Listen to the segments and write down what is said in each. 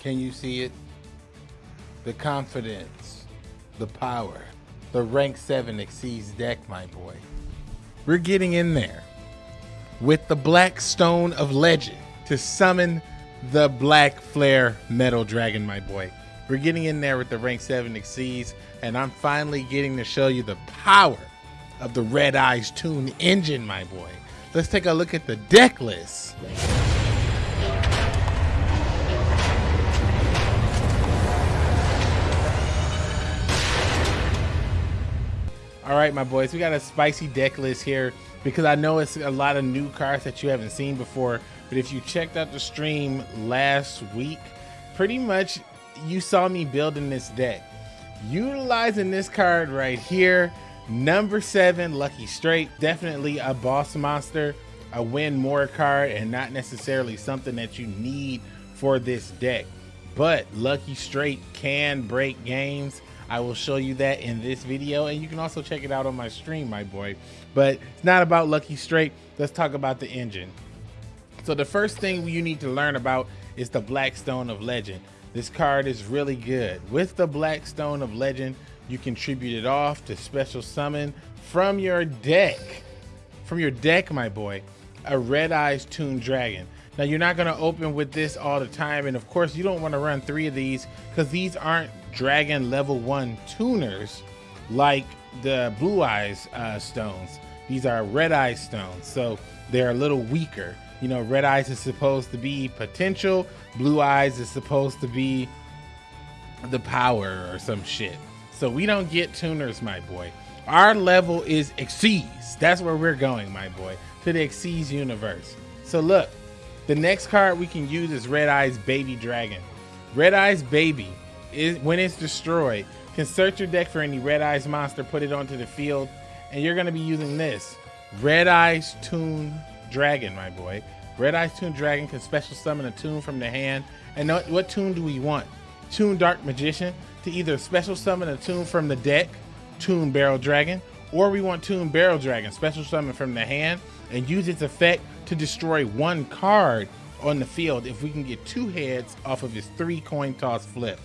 Can you see it? The confidence, the power, the rank 7 exceeds deck, my boy. We're getting in there with the Black Stone of Legend to summon the Black Flare Metal Dragon, my boy. We're getting in there with the rank 7 exceeds, and I'm finally getting to show you the power of the Red Eyes Toon engine, my boy. Let's take a look at the deck list. All right, my boys, we got a spicy deck list here because I know it's a lot of new cards that you haven't seen before. But if you checked out the stream last week, pretty much you saw me building this deck. Utilizing this card right here, number seven, Lucky Straight, definitely a boss monster, a win more card, and not necessarily something that you need for this deck. But Lucky Straight can break games I will show you that in this video, and you can also check it out on my stream, my boy. But it's not about Lucky Straight. Let's talk about the engine. So the first thing you need to learn about is the Black Stone of Legend. This card is really good. With the Black Stone of Legend, you contribute it off to special summon from your deck. From your deck, my boy, a Red Eyes Toon Dragon. Now you're not gonna open with this all the time. And of course you don't wanna run three of these because these aren't dragon level one tuners like the blue eyes uh, stones. These are red eyes stones, so they're a little weaker. You know, red eyes is supposed to be potential, blue eyes is supposed to be the power or some shit. So we don't get tuners, my boy. Our level is Xyz. That's where we're going, my boy, to the Xyz universe. So look, the next card we can use is Red Eyes Baby Dragon. Red Eyes Baby is when it's destroyed, can search your deck for any Red Eyes monster, put it onto the field, and you're gonna be using this. Red Eyes Toon Dragon, my boy. Red Eyes Toon Dragon can special summon a tune from the hand. And what, what tune do we want? Toon Dark Magician to either special summon a tune from the deck, Toon Barrel Dragon, or we want Toon Barrel Dragon, special summon from the hand, and use its effect to destroy one card on the field if we can get two heads off of his three coin toss flip.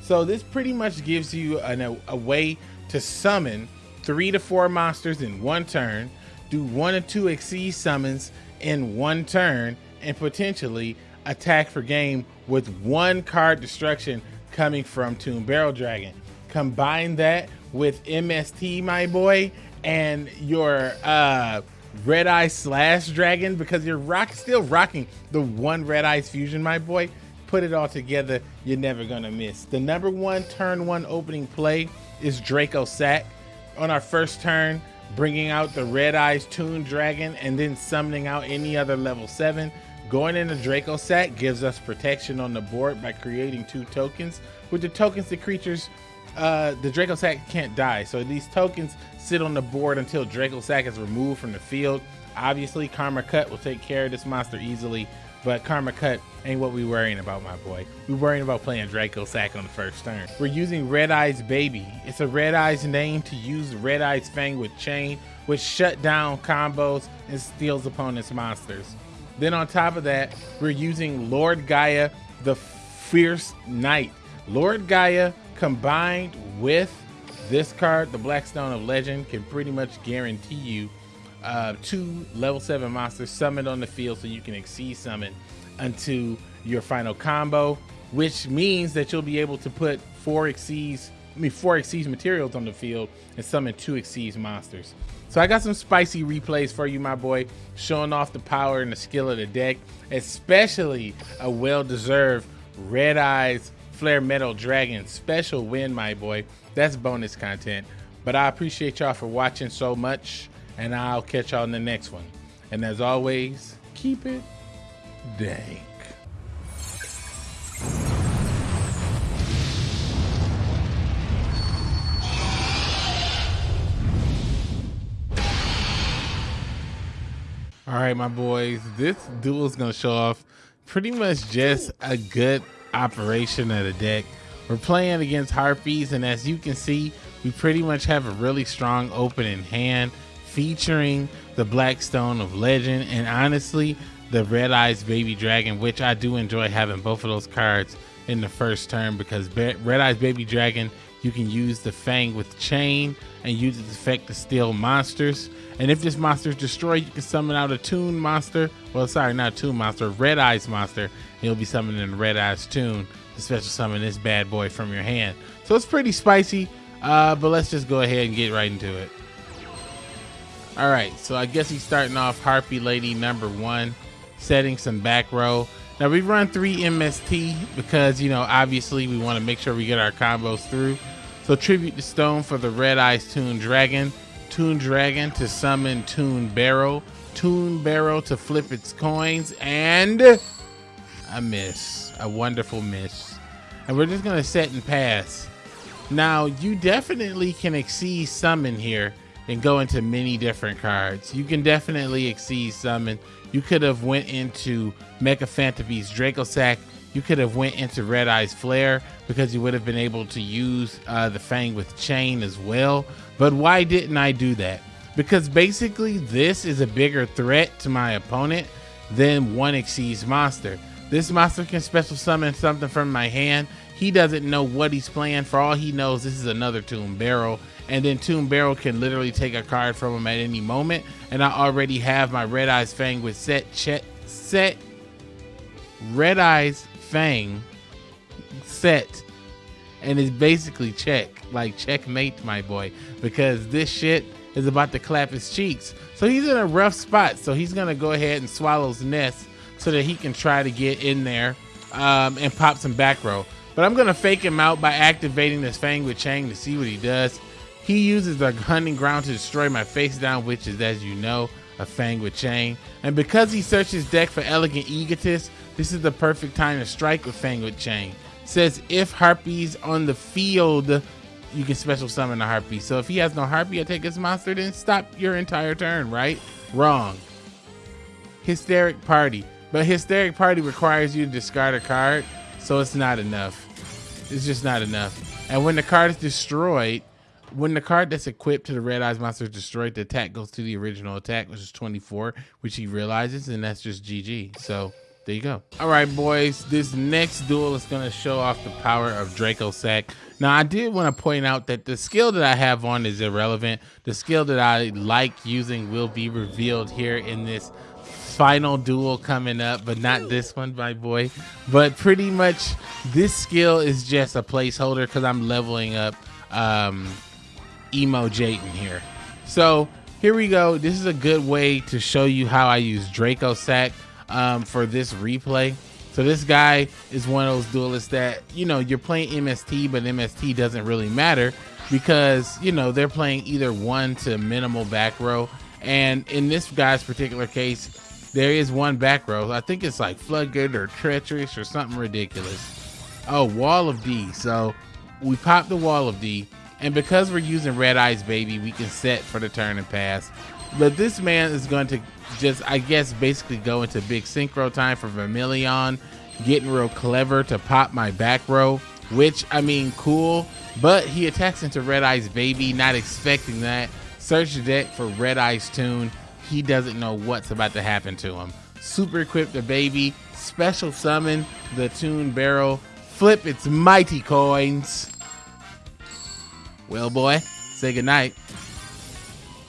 So this pretty much gives you an, a, a way to summon three to four monsters in one turn, do one or two exceed summons in one turn, and potentially attack for game with one card destruction coming from Toon Barrel Dragon. Combine that with MST, my boy, and your uh, Red Eye Slash Dragon because you're rock still rocking the one Red Eyes Fusion, my boy put it all together, you're never gonna miss. The number one turn one opening play is Dracossack. On our first turn, bringing out the Red Eyes Toon Dragon and then summoning out any other level seven. Going into Dracossack gives us protection on the board by creating two tokens. With the tokens, the creatures, uh, the Dracossack can't die. So these tokens sit on the board until Dracossack is removed from the field. Obviously, Karma Cut will take care of this monster easily but Karma Cut ain't what we worrying about, my boy. We worrying about playing Dracossack on the first turn. We're using Red Eyes Baby. It's a Red Eyes name to use Red Eyes Fang with Chain, which shut down combos and steals opponents' monsters. Then on top of that, we're using Lord Gaia, the Fierce Knight. Lord Gaia combined with this card, the Blackstone of Legend, can pretty much guarantee you uh, two level seven monsters summoned on the field so you can exceed summon unto your final combo, which means that you'll be able to put four Xyz, I mean four Xyz materials on the field and summon two Xyz monsters. So I got some spicy replays for you, my boy, showing off the power and the skill of the deck, especially a well-deserved Red Eyes Flare Metal Dragon special win, my boy. That's bonus content. But I appreciate y'all for watching so much and I'll catch y'all in the next one. And as always, keep it dank. All right, my boys, this duel is going to show off pretty much just a good operation of the deck. We're playing against Harpies, and as you can see, we pretty much have a really strong opening hand featuring the Blackstone of Legend and honestly the Red Eyes Baby Dragon, which I do enjoy having both of those cards in the first turn because Red Eyes Baby Dragon, you can use the Fang with Chain and use its effect to steal monsters. And if this monster is destroyed, you can summon out a Tune monster. Well, sorry, not a Toon monster, Red Eyes monster. You'll be summoning a Red Eyes Toon to special summon this bad boy from your hand. So it's pretty spicy, uh, but let's just go ahead and get right into it. All right, so I guess he's starting off Harpie Lady number one, setting some back row. Now we run three MST because, you know, obviously we want to make sure we get our combos through. So tribute to Stone for the Red Eyes Toon Dragon. Toon Dragon to summon Toon Barrel, Toon Barrel to flip its coins, and a miss, a wonderful miss. And we're just gonna set and pass. Now, you definitely can exceed summon here and go into many different cards. You can definitely exceed summon. You could have went into Mecha Phantom Beast Dracossack. You could have went into Red Eyes Flare because you would have been able to use uh, the Fang with Chain as well. But why didn't I do that? Because basically this is a bigger threat to my opponent than one Exceeds monster. This monster can special summon something from my hand. He doesn't know what he's playing. For all he knows, this is another Toon Barrel. And then Toon Barrel can literally take a card from him at any moment. And I already have my Red Eyes Fang with set, set, set Red Eyes Fang set and it's basically check, like checkmate, my boy, because this shit is about to clap his cheeks. So he's in a rough spot. So he's gonna go ahead and swallow's nest so that he can try to get in there um, and pop some back row. But I'm gonna fake him out by activating this Fang with Chain to see what he does. He uses the hunting ground to destroy my face down, which is, as you know, a Fang with Chain. And because he searched his deck for Elegant Egotist, this is the perfect time to strike with Fang with Chain says if harpies on the field, you can special summon a harpy. So if he has no harpy, I take his monster, then stop your entire turn, right? Wrong. Hysteric Party. But Hysteric Party requires you to discard a card, so it's not enough. It's just not enough. And when the card is destroyed, when the card that's equipped to the Red Eyes monster is destroyed, the attack goes to the original attack, which is 24, which he realizes, and that's just GG. So there you go. All right, boys. This next duel is going to show off the power of Dracossack. Now, I did want to point out that the skill that I have on is irrelevant. The skill that I like using will be revealed here in this final duel coming up, but not this one, my boy. But pretty much this skill is just a placeholder because I'm leveling up um, Emo Jayden here. So here we go. This is a good way to show you how I use Dracossack um, for this replay. So this guy is one of those duelists that, you know, you're playing MST, but MST doesn't really matter because, you know, they're playing either one to minimal back row. And in this guy's particular case, there is one back row. I think it's like Floodgate or Treacherous or something ridiculous. Oh, Wall of D. So we pop the Wall of D. And because we're using Red Eyes Baby, we can set for the turn and pass. But this man is going to just, I guess, basically go into big synchro time for Vermilion, getting real clever to pop my back row, which, I mean, cool. But he attacks into Red Eyes Baby, not expecting that. Search the deck for Red Eyes Toon. He doesn't know what's about to happen to him. Super equip the baby, special summon the Toon Barrel, flip its mighty coins. Well, boy, say goodnight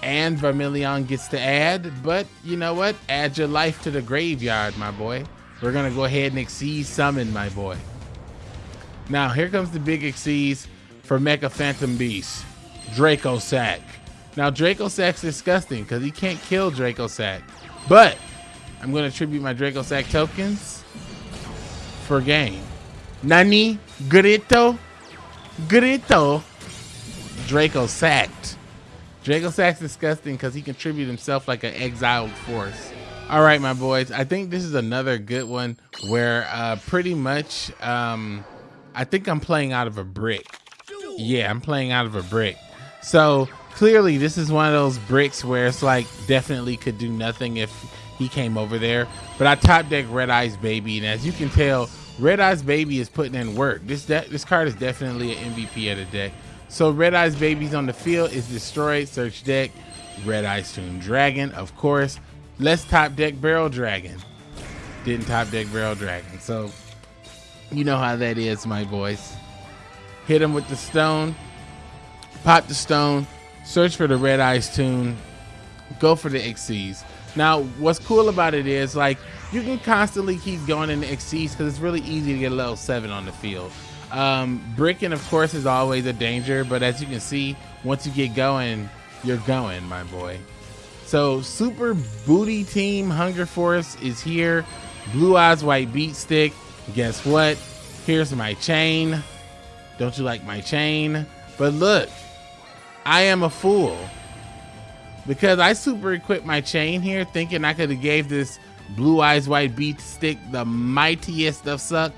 and Vermilion gets to add, but you know what? Add your life to the graveyard, my boy. We're gonna go ahead and exceed summon, my boy. Now here comes the big exceeds for Mecha Phantom Beast, Dracossack. Now Dracossack's disgusting because he can't kill Dracossack, but I'm gonna tribute my Dracossack tokens for game. Nani Grito Grito Dracossacked. Dracossack's disgusting because he contributed himself like an exiled force. All right, my boys. I think this is another good one where uh, pretty much um, I think I'm playing out of a brick. Yeah, I'm playing out of a brick. So clearly this is one of those bricks where it's like definitely could do nothing if he came over there. But I top deck Red Eyes Baby. And as you can tell, Red Eyes Baby is putting in work. This, this card is definitely an MVP of the deck. So Red Eyes Babies on the field is destroyed. Search deck. Red Eyes Toon Dragon, of course. Let's top deck Barrel Dragon. Didn't top deck Barrel Dragon. So You know how that is, my boys. Hit him with the stone, pop the stone, search for the Red Eyes Toon, go for the Xyz. Now, what's cool about it is like you can constantly keep going in the Xyz because it's really easy to get a level seven on the field. Um, bricking, of course, is always a danger, but as you can see, once you get going, you're going, my boy. So, Super Booty Team Hunger Force is here. Blue Eyes White Beat Stick. Guess what? Here's my chain. Don't you like my chain? But look, I am a fool because I super equipped my chain here thinking I could have gave this blue eyes white beat stick the mightiest of suck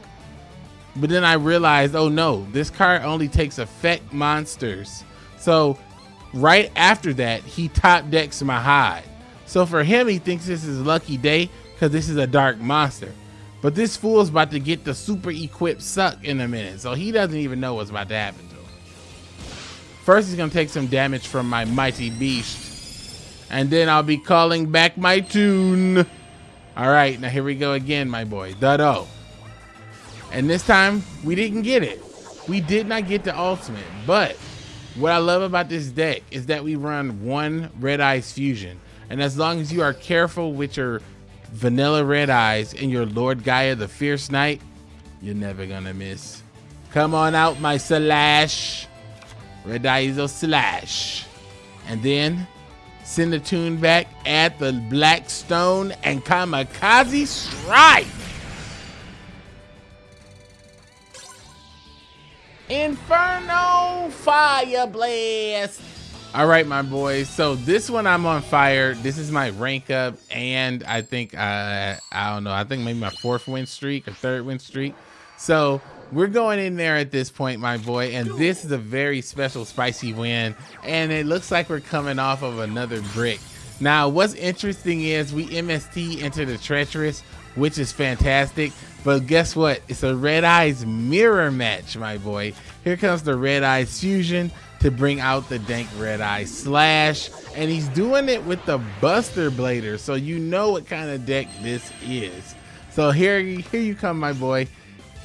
but then I realized oh no this card only takes effect monsters so right after that he top decks my hide so for him he thinks this is a lucky day because this is a dark monster but this fool's about to get the super equipped suck in a minute so he doesn't even know what's about to happen to him first he's gonna take some damage from my mighty beast and then I'll be calling back my tune. All right, now here we go again, my boy. Dado. And this time, we didn't get it. We did not get the ultimate, but what I love about this deck is that we run one Red Eyes Fusion. And as long as you are careful with your vanilla Red Eyes and your Lord Gaia the Fierce Knight, you're never gonna miss. Come on out, my Slash. Red Eyes or Slash. And then Send the tune back, at the Black Stone and Kamikaze Strike. Inferno Fire Blast. All right, my boys. So this one I'm on fire. This is my rank up, and I think uh, I don't know. I think maybe my fourth win streak or third win streak. So we're going in there at this point, my boy, and this is a very special spicy win, and it looks like we're coming off of another brick. Now, what's interesting is we MST into the Treacherous, which is fantastic, but guess what? It's a Red Eyes mirror match, my boy. Here comes the Red Eyes Fusion to bring out the dank Red Eye Slash, and he's doing it with the Buster Blader, so you know what kind of deck this is. So here, here you come, my boy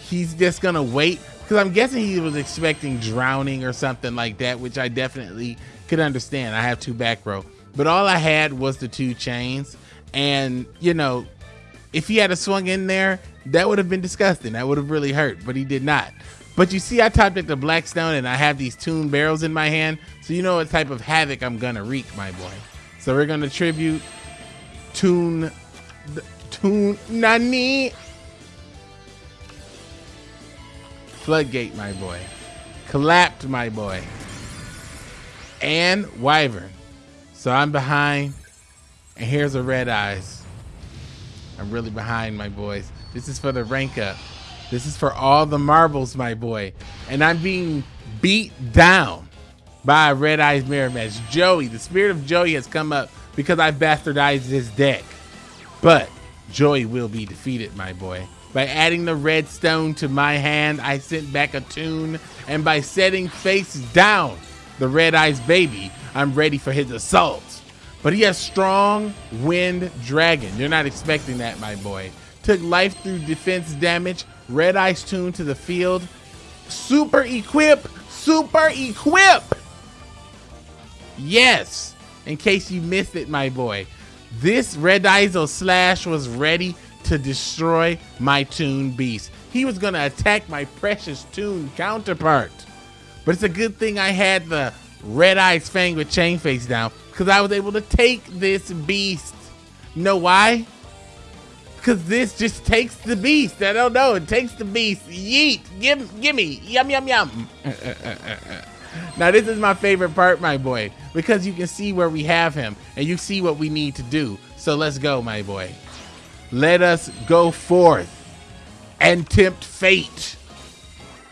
he's just gonna wait because I'm guessing he was expecting drowning or something like that, which I definitely could understand. I have two back row, but all I had was the two chains, and you know, if he had a swung in there, that would have been disgusting. That would have really hurt, but he did not. But you see, I topped at the Blackstone, and I have these Toon Barrels in my hand, so you know what type of havoc I'm gonna wreak, my boy. So we're gonna tribute tune, tune Nani Floodgate, my boy. Clapped, my boy. And Wyvern. So I'm behind. And here's a Red Eyes. I'm really behind, my boys. This is for the rank up. This is for all the marbles, my boy. And I'm being beat down by Red Eyes Mirror Match. Joey, the spirit of Joey has come up because I bastardized his deck. But Joey will be defeated, my boy. By adding the redstone to my hand, I sent back a tune, and by setting face down the Red Eyes baby, I'm ready for his assault. But he has strong wind dragon. You're not expecting that, my boy. Took life through defense damage, Red Eyes Toon to the field. Super equip, super equip. Yes, in case you missed it, my boy. This Red Eyes Slash was ready to destroy my Toon Beast. He was to attack my precious Toon counterpart. But it's a good thing I had the Red Eyes Fang with Chain Face down because I was able to take this beast. You know why? Because this just takes the beast. I don't know. It takes the beast. Yeet. Give, give me. Yum, yum, yum. now, this is my favorite part, my boy, because you can see where we have him and you see what we need to do. So let's go, my boy. Let us go forth and tempt fate.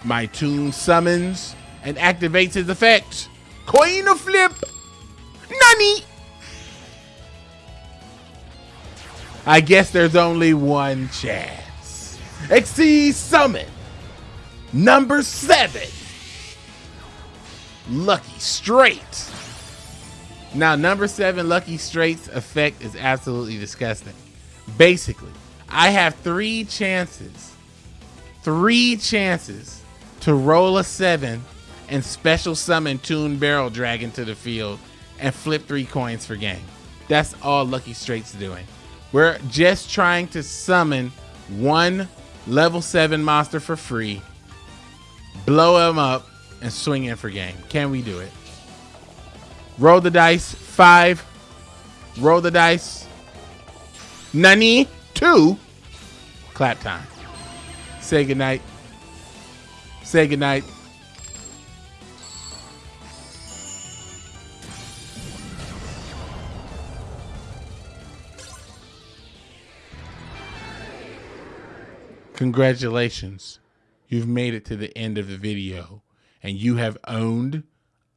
My tune summons and activates his effect. Coin of flip. Nani? I guess there's only one chance. Xyz summon. Number seven. Lucky Straight. Now, number seven, Lucky Straight's effect is absolutely disgusting. Basically, I have three chances three chances to roll a seven and special summon Toon Barrel Dragon to the field and flip three coins for game. That's all Lucky Straight's doing. We're just trying to summon one level seven monster for free, blow him up, and swing in for game. Can we do it? Roll the dice. Five. Roll the dice. Nani. Two. Clap time. Say goodnight. Say goodnight. Congratulations. You've made it to the end of the video and you have owned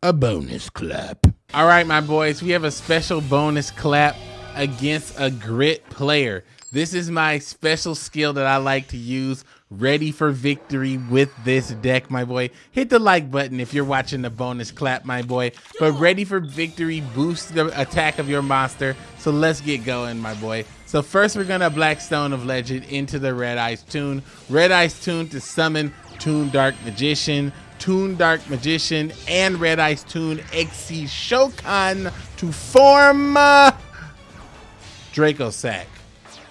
a bonus clap. All right, my boys, we have a special bonus clap against a grit player. This is my special skill that I like to use ready for victory with this deck, my boy. Hit the like button if you're watching the bonus clap, my boy. But ready for victory boosts the attack of your monster. So let's get going, my boy. So first we're gonna Blackstone of Legend into the Red Eyes Toon. Red Eyes Toon to summon Toon Dark Magician. Toon Dark Magician and Red Eyes Toon Xyz Shokan to form uh, Dracossack.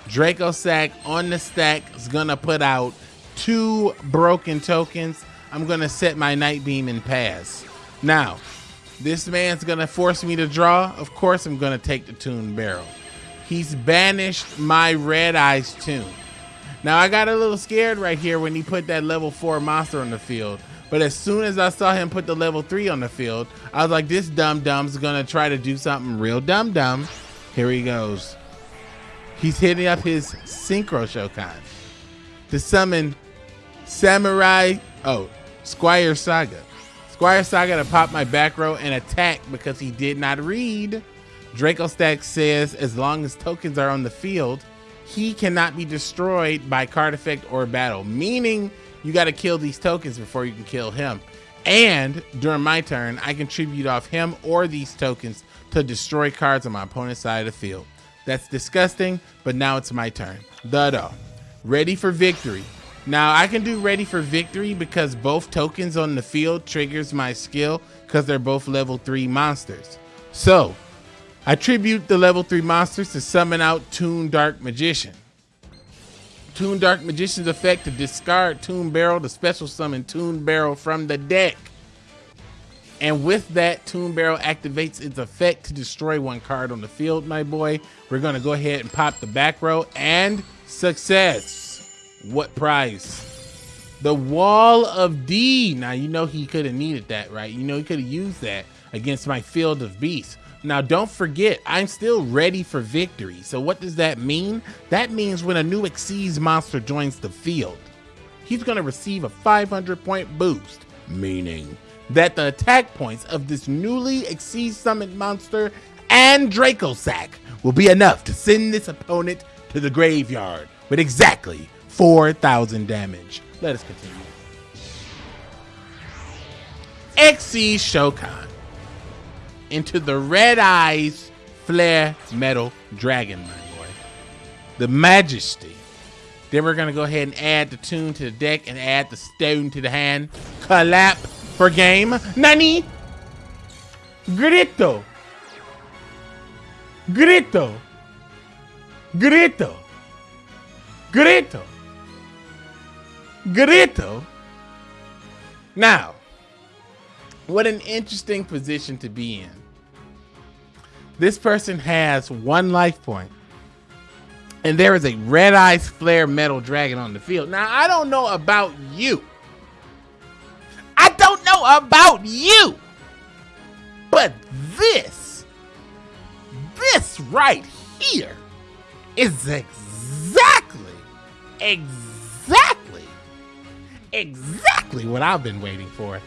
Draco Sack on the stack is gonna put out two broken tokens. I'm gonna set my Night Beam and pass. Now, this man's gonna force me to draw. Of course, I'm gonna take the Toon Barrel. He's banished my Red Eyes Toon. Now, I got a little scared right here when he put that level 4 monster on the field. But as soon as I saw him put the level 3 on the field, I was like, this dumb dumb's gonna try to do something real dumb dumb. Here he goes. He's hitting up his Synchro Shokan to summon Samurai, oh, Squire Saga. Squire Saga to pop my back row and attack because he did not read. Dracossack says as long as tokens are on the field, he cannot be destroyed by card effect or battle, meaning you got to kill these tokens before you can kill him. And during my turn, I can tribute off him or these tokens to destroy cards on my opponent's side of the field. That's disgusting, but now it's my turn. Da-da. Ready for victory. Now I can do ready for victory because both tokens on the field triggers my skill because they're both level three monsters. So I tribute the level three monsters to summon out Toon Dark Magician. Toon Dark Magician's effect to discard Toon Barrel to special summon Toon Barrel from the deck. And with that, Toon Barrel activates its effect to destroy one card on the field, my boy. We're to go ahead and pop the back row and success. What prize? The Wall of D. Now, you know he could have needed that, right? You know he could have used that against my Field of Beasts. Now, don't forget, I'm still ready for victory. So what does that mean? That means when a new Xyz monster joins the field, he's going to receive a 500 point boost, meaning that the attack points of this newly Xyz summoned monster and Dracossack will be enough to send this opponent to the graveyard with exactly 4,000 damage. Let us continue. Xyz Shokan into the Red Eyes Flare Metal Dragon, my boy. The Majesty. Then we're to go ahead and add the tune to the deck and add the stone to the hand. Clap for game. Nani? Grito. Grito. Grito. Grito. Grito. Now, what an interesting position to be in. This person has one life point, and there is a red eyes flare metal dragon on the field. Now, I don't know about you I don't know about you. But this, this right here is exactly, exactly, exactly what I've been waiting for.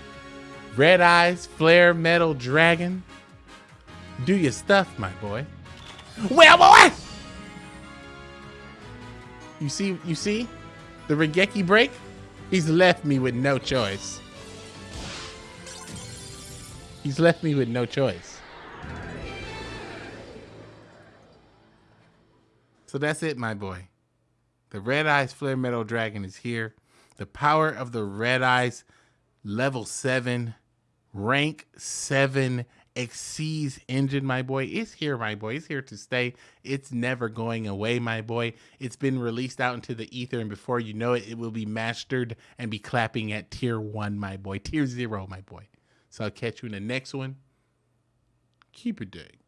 Red Eyes, Flare Metal Dragon. Do your stuff, my boy. Well, boy! You see, you see? The Raigeki break? He's left me with no choice. He's left me with no choice. So that's it, my boy. The Red Eyes Flare Metal Dragon is here. The power of the red eyes, level seven, rank seven Xyz engine, my boy. It's here, my boy. It's here to stay. It's never going away, my boy. It's been released out into the ether, and before you know it, it will be mastered and be clapping at tier one, my boy. Tier zero, my boy. So I'll catch you in the next one. Keep it dig.